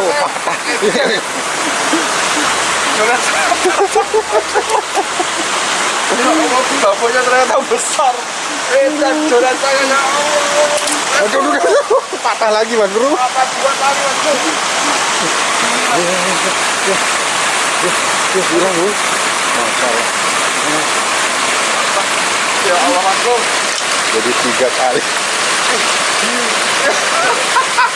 Oh, patah. Babonya ternyata besar Edan saya ya Allah patah lagi mas bro. Apa buat lari mas bro. Ya Allah mas bro Jadi tiga kali.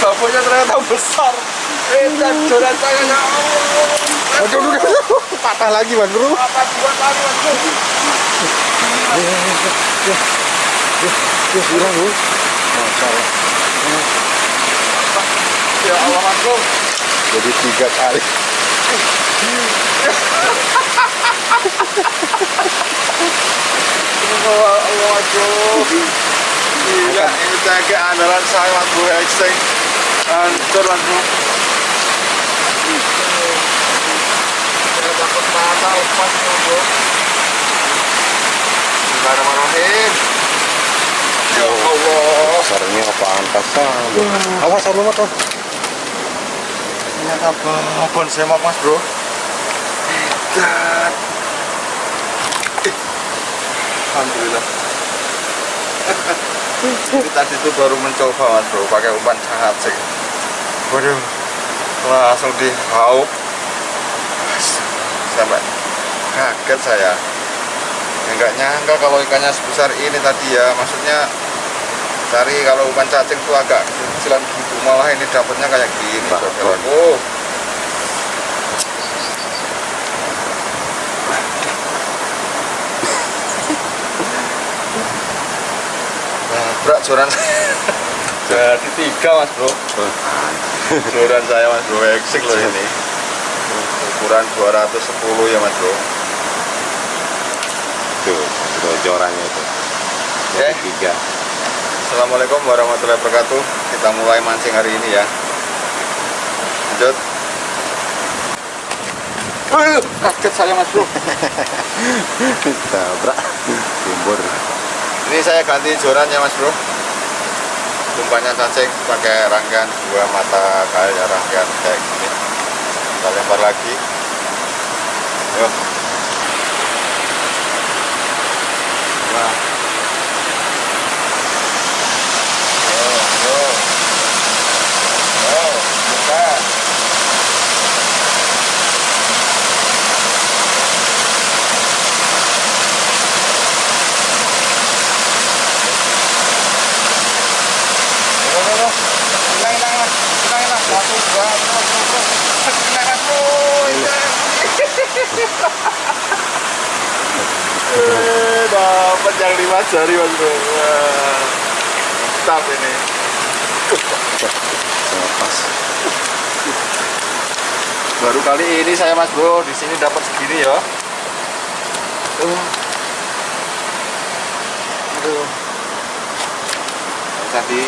babonya ternyata besar joran ya aduh. patah lagi mas bro. Mas bilang bro. Masya Allah. Ya Allah mas bro Jadi tiga kali. Allah Allah Gila ini saya mas bro Exing Hancur mas bro Saya takut patah lepas mas bro Bismillahirrahmanirrahim Ya Allah Besarnya apaan pasang? Awas sama motor. Ternyata babon semak mas bro Tidak. Alhamdulillah Ini tadi tuh baru mencoba mas bro pakai umpan cacing Waduh Langsung dihaup. Sampai kaget saya. Ya, nggak nyangka kalau ikannya sebesar ini tadi ya. Maksudnya cari kalau umpan cacing tuh agak kecilan gitu. Malah ini dapatnya kayak gini. Bah, saudaraku Nabrak joran jadi tiga mas bro joran saya mas bro eksik loh ini ukuran 210 ya mas bro Tuh, tuh jorannya itu. Oke. Jadi tiga. Assalamualaikum warahmatullahi wabarakatuh kita mulai mancing hari ini ya lanjut kaget saya mas bro Tabrak. Timbur. Ini saya ganti jorannya mas bro. Umpannya cacing pakai rangkaian dua mata kayak rangkaian kayak gini. Kita lempar lagi. Yuk nah Yo, yo. Yo, buka. Yo, yo, yo. Tenang, tenang, Mas. Tenang, tenang. Satu, dua, terus, terus, terus. Tenang, Mas. Oh, iya. Eh, lima jari mas bro. Mantap ini. Pas. baru kali ini saya mas bro di sini dapat segini ya. Uh. aduh. Tadi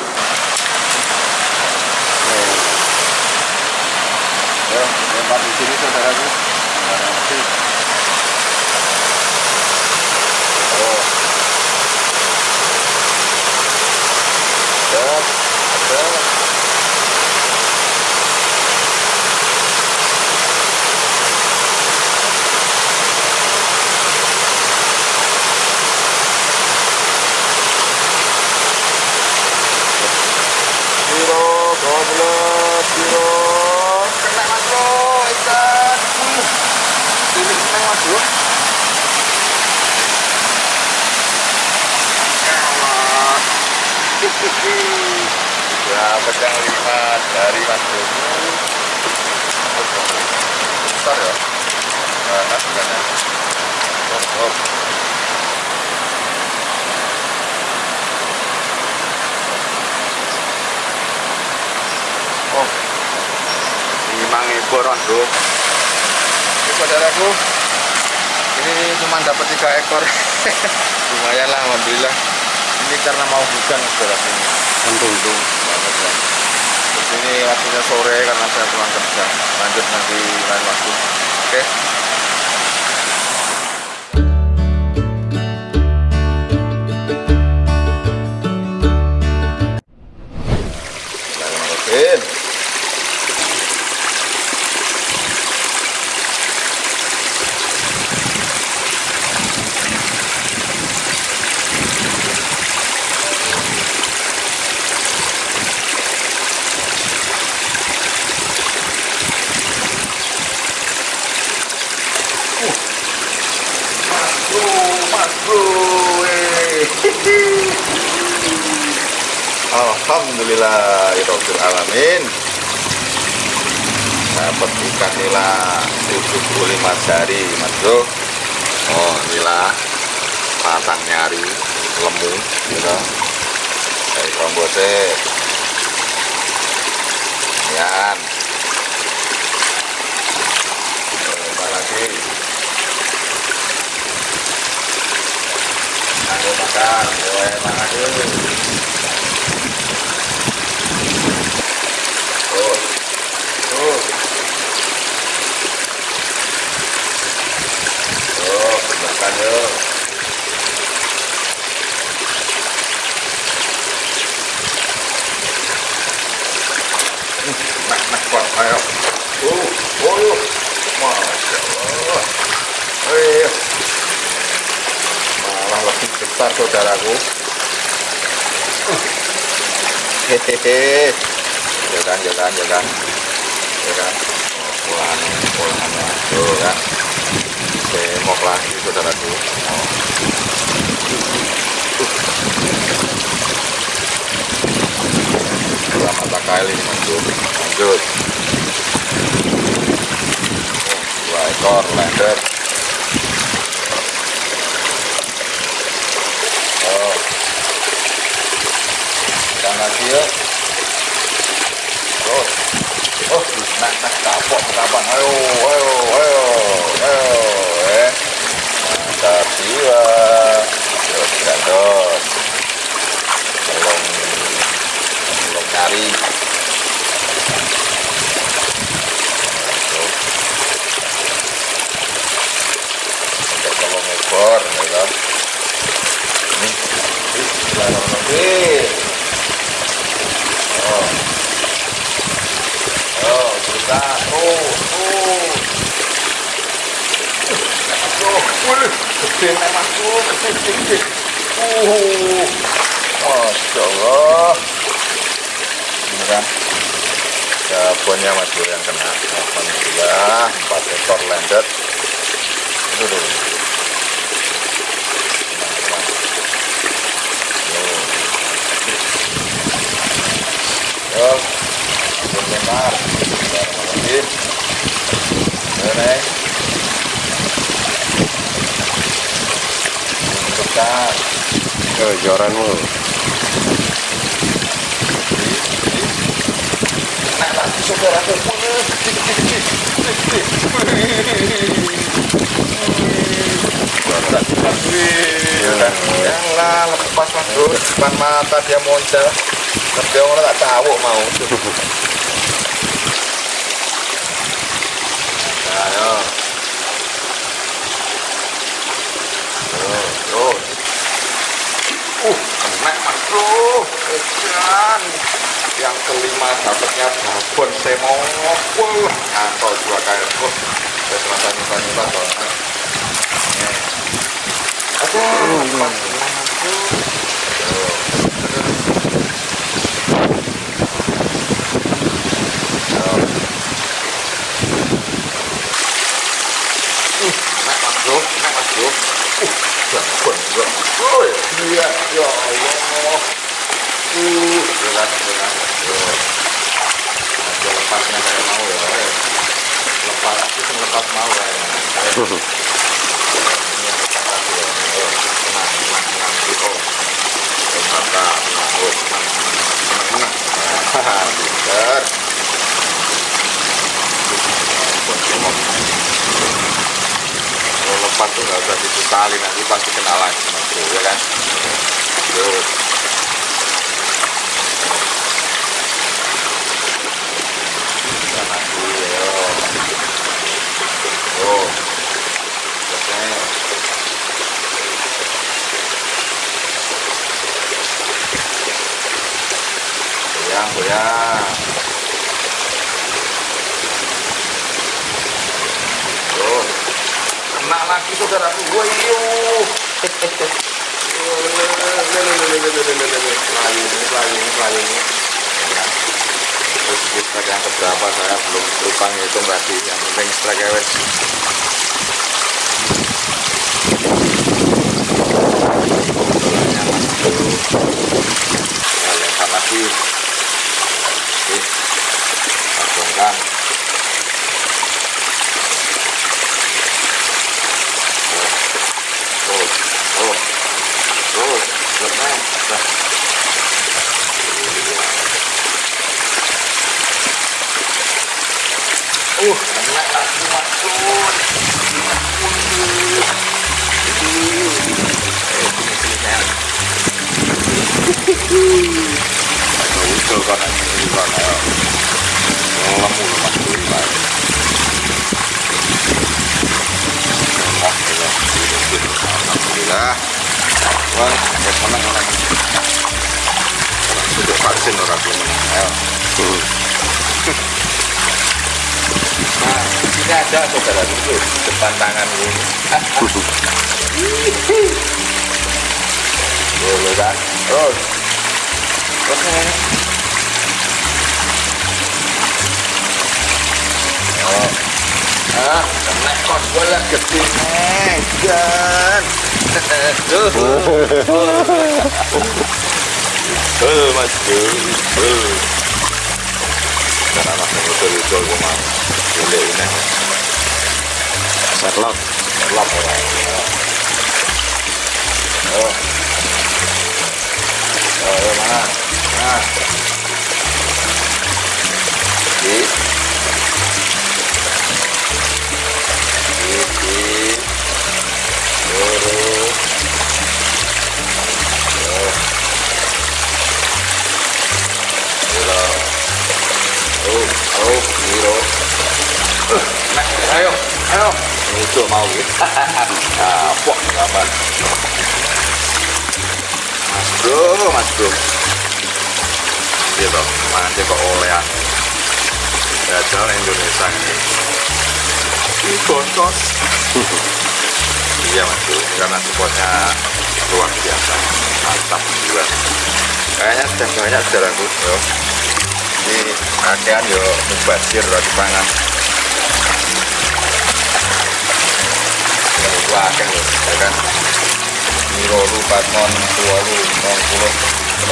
ya lempar di sini saudaraku pedang lima dari Mas Bobo besar ya? Nah, sebenarnya oh, oh. Oh, limang ribu mas bro. Ini saudaraku, ini cuma dapat tiga ekor. Lumayan lah alhamdulillah. Ini karena mau hujan saudaraku. ini untung ini waktunya sore karena saya pulang kerja lanjut nanti lain waktu oke Bismillahirrahmanirrahim. Alhamdulillah, alamin. Dapat ikan nila 75 jari, Mas Bro. Oh, nila batang nyari, lemu, gitu. Dari kombote. Yan. Coba lagi. Tuh, makan yuk. Nah, nah, kuat, ayo. Uh, oh, yuk. Masya Allah. Ayo. Malah lebih besar saudaraku. Hehehe. Jalan, jalan, jalan. Jalan. Oh, pulang, pulangannya. Tuh kan. Semok lagi saudaraku. Oh. Dua ini masuk. Lanjut. Oh, dua ekor lender. Oh. Jiwa. Terus gandos. Belum, belum nyari. Bismillahirrahmanirrahim. Oh. Kita terus, terus. Masuk, wih, gede gede, gede, gede. Uh, kan mas Bro yang kena. Alhamdulillah, empat ekor landed. Itu dulu. Oh, joranmu. Nah, lagi saudaraku. Yalah, lepas mas bro. Depan mata dia muncul. Tapi orang tak tahu mau. Ayo. Tuh. Uh, kena mas bro. Edan. Yang kelima dapatnya babon. Wah, antol dua kali. Oh, saya terasa nyimpan-nyimpan soalnya. Bro. Tuh. Tuh. Nak mas bro, Uh, bro. Oh, iya, ya. Tuh. Lepasnya kayak mau ya. Lepas, lepas mau ya. Kali nanti pasti kenal lagi mas bro ya kan? Goyang goyang oh kena lagi Melayu ini. Ya. Terus strike yang keberapa saya belum lupa ngitung tadi. Yang penting strike. Bolanya masuk. Nah, lempar lagi. Oke. Langsungkan. Oh, oh, oh, lemah. Dah. Uh, kena lagi masuk. Eh, sini sini sayang. Ayo, usul kan ini kan ayo. Lemu lu mas dulu pak. Alhamdulillah, alhamdulillah. Wah, ya senang orang. Orang sudah vaksin orang Nah, ini ada saudara itu depan tangan ini. Boleh kan? Terus. Terus. Oh. Ah, kena kos bola gede kan. Tuh, Mas Bro. Tuh. Dan anak yang betul-betul ke mana? Boleh ini. Sherlock. Lap ya. Oh. Oh, ya mana? Nah. Di. Di. Di. Itu mau gitu. Ah, pok gambar. Mas bro, mas bro. Gitu, nanti kok olehan. Jajal Indonesia ini. Ini bonkos. iya mas bro, karena supportnya luar biasa. Mantap juga. Kayaknya sudah banyak saudaraku. Yo. Ini kakean yo mubazir lagi pangan. วากันเลยนะรมีโรรูปปากอนตัวรูปมองกุล